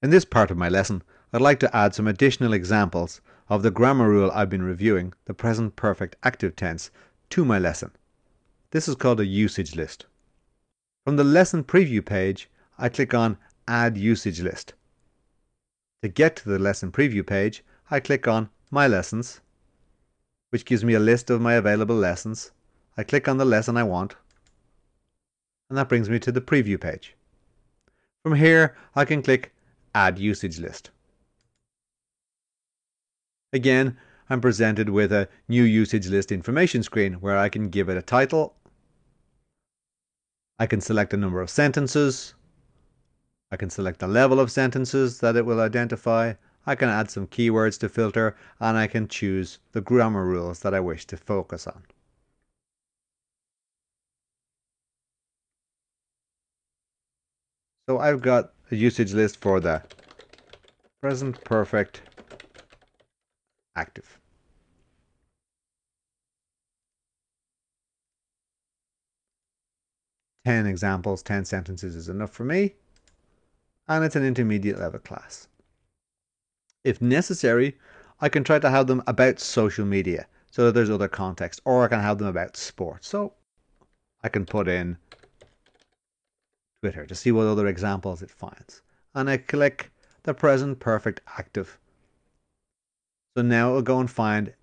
In this part of my lesson, I'd like to add some additional examples of the grammar rule I've been reviewing, the present perfect active tense, to my lesson. This is called a usage list. From the lesson preview page, I click on Add Usage List. To get to the lesson preview page, I click on My Lessons, which gives me a list of my available lessons. I click on the lesson I want, and that brings me to the preview page. From here, I can click Add Usage List. Again, I'm presented with a new usage list information screen where I can give it a title. I can select a number of sentences. I can select the level of sentences that it will identify. I can add some keywords to filter and I can choose the grammar rules that I wish to focus on. So I've got a usage list for the present perfect active. Ten examples, ten sentences is enough for me. And it's an intermediate level class. If necessary, I can try to have them about social media so that there's other context, or I can have them about sports. So I can put in Twitter to see what other examples it finds. And I click the present perfect active. So now it'll go and find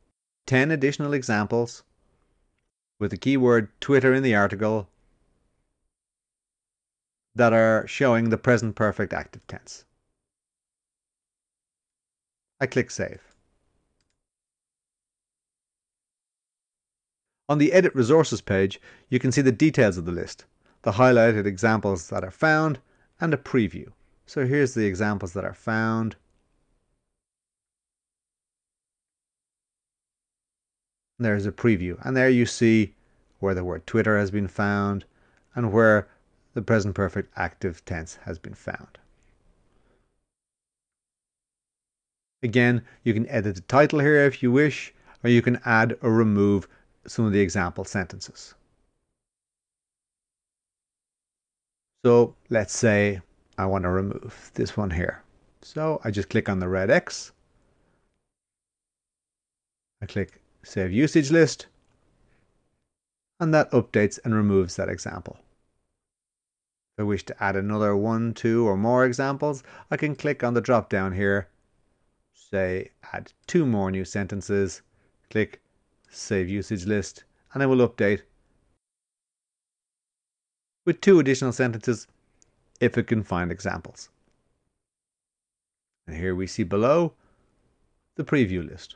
10 additional examples with the keyword Twitter in the article that are showing the present perfect active tense. I click Save. On the Edit Resources page, you can see the details of the list the highlighted examples that are found, and a preview. So here's the examples that are found. There's a preview, and there you see where the word Twitter has been found and where the present perfect active tense has been found. Again, you can edit the title here if you wish, or you can add or remove some of the example sentences. So let's say I want to remove this one here. So I just click on the red X. I click Save Usage List. And that updates and removes that example. If I wish to add another one, two, or more examples, I can click on the drop down here, say add two more new sentences, click Save Usage List, and it will update with two additional sentences if it can find examples. And here we see below the preview list.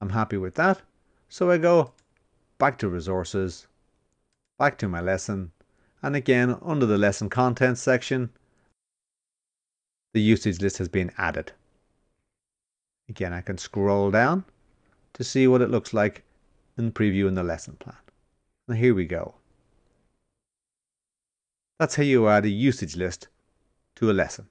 I'm happy with that, so I go back to resources, back to my lesson, and again under the lesson contents section, the usage list has been added. Again, I can scroll down to see what it looks like in preview in the lesson plan. And here we go. That's how you add a usage list to a lesson.